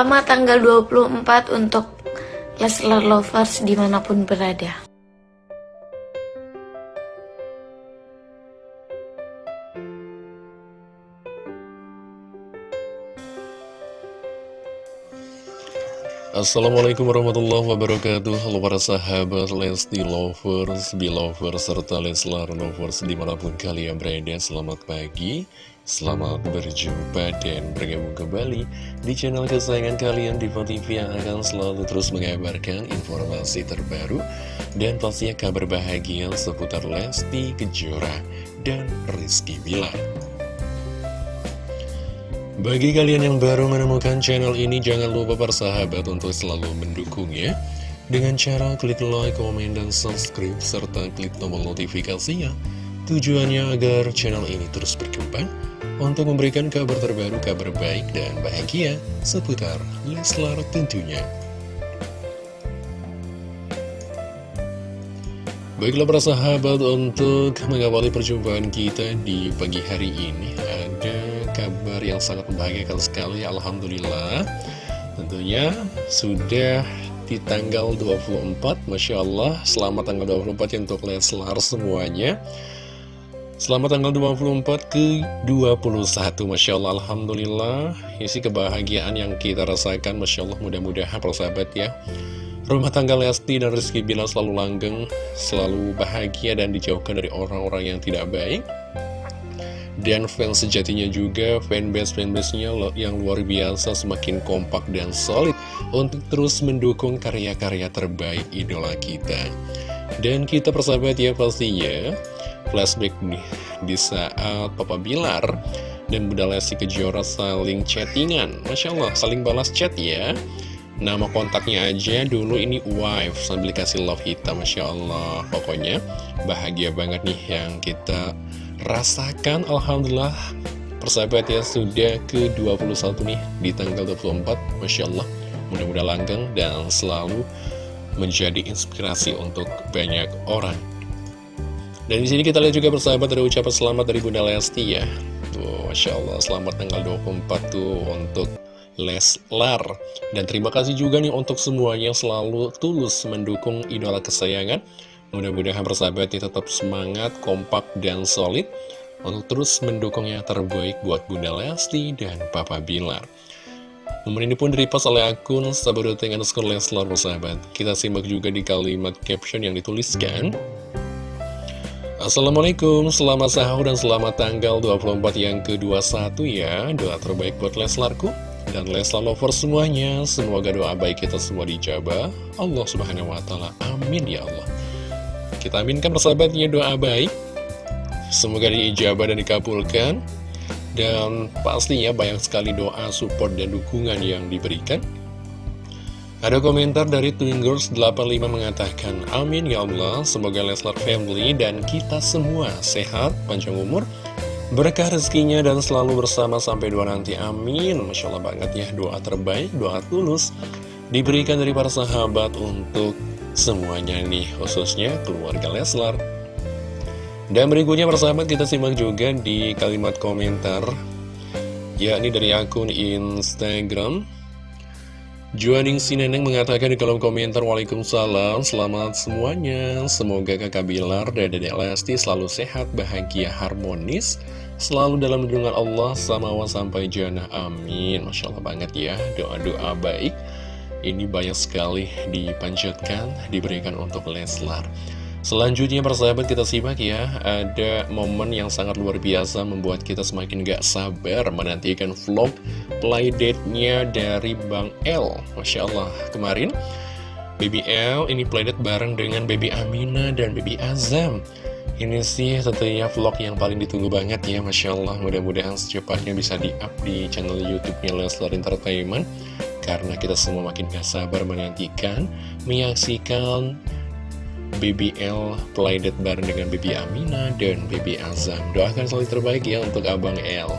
Selamat tanggal 24 untuk Leslar Lovers di mana pun berada. Assalamualaikum warahmatullahi wabarakatuh. Halo para sahabat Lesti Lovers, Belovers, serta Leslar Lovers di mana pun kalian berada Selamat pagi, selamat berjumpa dan bergabung kembali di channel kesayangan kalian Diva TV yang akan selalu terus mengabarkan informasi terbaru Dan pastinya kabar bahagia seputar Lesti Kejora dan Rizky Bilar bagi kalian yang baru menemukan channel ini, jangan lupa persahabat untuk selalu mendukungnya dengan cara klik like, komen, dan subscribe, serta klik tombol notifikasinya. Tujuannya agar channel ini terus berkembang untuk memberikan kabar terbaru, kabar baik, dan bahagia seputar Leslar tentunya. Baiklah para sahabat untuk mengawali perjumpaan kita di pagi hari ini kabar yang sangat membahagiakan sekali Alhamdulillah. Tentunya sudah di tanggal 24 Masya Allah Selamat tanggal 24 ya untuk Leslar semuanya. Selamat tanggal 24 ke 21 Masya Allah Alhamdulillah. Isi kebahagiaan yang kita rasakan Masya Allah mudah-mudahan persahabat ya. Rumah tangga Lesti dan Rizky Bila selalu langgeng Selalu bahagia dan dijauhkan dari orang-orang yang tidak baik dan fans sejatinya juga, fanbase-fanbase-nya yang luar biasa semakin kompak dan solid untuk terus mendukung karya-karya terbaik idola kita. Dan kita persahabat ya pastinya, flashback nih di saat Papa Bilar dan Bunda Lesti Kejora saling chattingan. Masya Allah, saling balas chat ya. Nama kontaknya aja dulu ini wife sambil dikasih love hitam Masya Allah Pokoknya bahagia banget nih yang kita rasakan Alhamdulillah. Persahabat ya sudah ke-21 nih di tanggal 24 Masya Allah mudah-mudahan langgeng dan selalu menjadi inspirasi untuk banyak orang. Dan di sini kita lihat juga persahabat ada ucapan selamat dari Bunda Lesti ya. Tuh Masya Allah selamat tanggal 24 tuh untuk Leslar. Dan terima kasih juga nih untuk semuanya selalu tulus mendukung idola kesayangan Mudah-mudahan persahabatnya tetap semangat, kompak, dan solid untuk terus mendukung yang terbaik buat Bunda Lesti dan Papa Bilar. Nomor ini pun direpost oleh akun Sabadoting underscore Leslar persahabat. Kita simak juga di kalimat caption yang dituliskan. Assalamualaikum, selamat sahur dan selamat tanggal 24 yang ke-21 ya. Doa terbaik buat Leslarku dan Leslar lover semuanya. Semoga doa baik kita semua dijabah. Allah subhanahu wa ta'ala. Amin ya Allah. Kita aminkan persahabatnya doa baik Semoga diijabah dan dikabulkan Dan pastinya banyak sekali doa, support, dan dukungan yang diberikan ada komentar dari Twingers85 mengatakan, Amin ya Allah, semoga Leslar Family dan kita semua sehat, panjang umur, berkah rezekinya dan selalu bersama sampai doa nanti. Amin. Masya Allah banget ya, doa terbaik, doa tulus, diberikan dari para sahabat untuk semuanya nih, khususnya keluarga Leslar. Dan berikutnya persahabat kita simak juga di kalimat komentar, yakni dari akun Instagram. Juaning Sineneng mengatakan di kolom komentar Waalaikumsalam Selamat semuanya Semoga kakak Bilar dan dedek Lesti selalu sehat, bahagia, harmonis Selalu dalam lindungan Allah sama sampai jannah Amin Masya Allah banget ya Doa-doa baik ini banyak sekali dipanjatkan, diberikan untuk Leslar. Selanjutnya persahabat kita simak ya, ada momen yang sangat luar biasa membuat kita semakin gak sabar menantikan vlog playdate-nya dari Bang L. Masya Allah, kemarin Baby L ini playdate bareng dengan Baby Amina dan Baby Azam. Ini sih tentunya vlog yang paling ditunggu banget ya, Masya Allah. Mudah-mudahan secepatnya bisa di-up di channel YouTube-nya Leslar Entertainment karena kita semua makin gak sabar menantikan menyaksikan BBL playdate bareng dengan Baby Amina dan Baby Azam. Doakan selalu terbaik ya untuk Abang L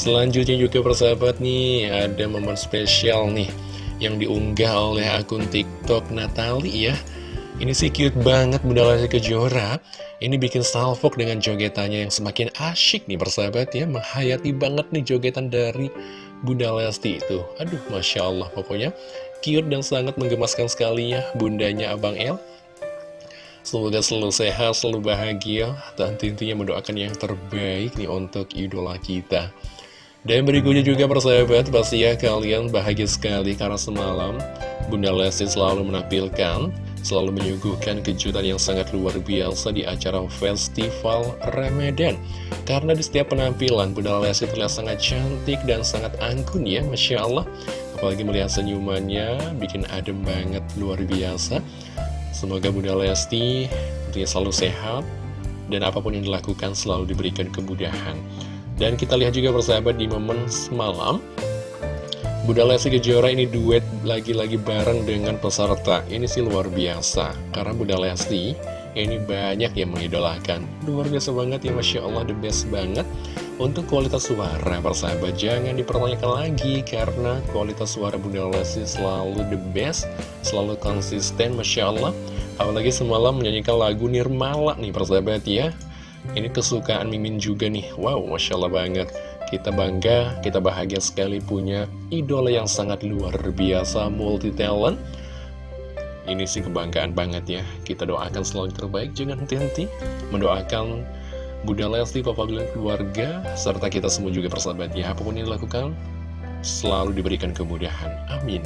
selanjutnya juga persahabat nih ada momen spesial nih yang diunggah oleh akun TikTok Natali ya. Ini sih cute banget Bunda Lesti Kejora. Ini bikin salvok dengan jogetannya yang semakin asyik nih persahabat ya. Menghayati banget nih jogetan dari Bunda Lesti itu. Aduh, Masya Allah, pokoknya cute dan sangat menggemaskan sekali ya bundanya Abang El. Semoga selalu sehat, selalu bahagia, dan tentunya mendoakan yang terbaik nih untuk idola kita. Dan berikutnya juga persahabat, pasti ya kalian bahagia sekali karena semalam Bunda Lesti selalu menampilkan, selalu menyuguhkan kejutan yang sangat luar biasa di acara Festival Ramadan. Karena di setiap penampilan, Bunda Lesti terlihat sangat cantik dan sangat anggun ya, Masya Allah. Apalagi melihat senyumannya, bikin adem banget, luar biasa. Semoga Bunda Lesti dia selalu sehat dan apa pun yang dilakukan selalu diberikan kemudahan. Dan kita lihat juga persahabat di momen semalam Bunda Lesti Kejora ini duet lagi-lagi bareng dengan peserta. Ini sih luar biasa. Karena Bunda Lesti ini banyak yang mengidolakan. Luar biasa banget ya Masya Allah the best banget. Untuk kualitas suara persahabat jangan dipertanyakan lagi Karena kualitas suara Bunda Lesti selalu the best Selalu konsisten Masya Allah. Apalagi semalam menyanyikan lagu Nirmala nih persahabat ya. Ini kesukaan Mimin juga nih. Wow Masya Allah banget kita bangga, kita bahagia sekali punya idola yang sangat luar biasa, multi talent. Ini sih kebanggaan banget ya. Kita doakan selalu terbaik, jangan henti-henti. Mendoakan Bunda Lesti, Papa Bilang keluarga, serta kita semua juga persahabat ya. Apa pun yang dilakukan, selalu diberikan kemudahan. Amin.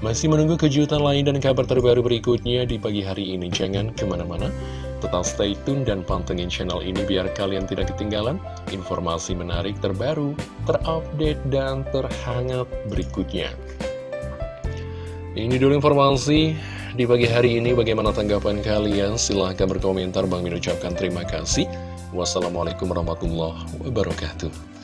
Masih menunggu kejutan lain dan kabar terbaru berikutnya di pagi hari ini. Jangan ke mana-mana. Tetap stay tune dan pantengin channel ini biar kalian tidak ketinggalan informasi menarik terbaru, terupdate, dan terhangat berikutnya. Ini dulu informasi di pagi hari ini. Bagaimana tanggapan kalian? Silahkan berkomentar. Bang Min ucapkan terima kasih. Wassalamualaikum warahmatullahi wabarakatuh.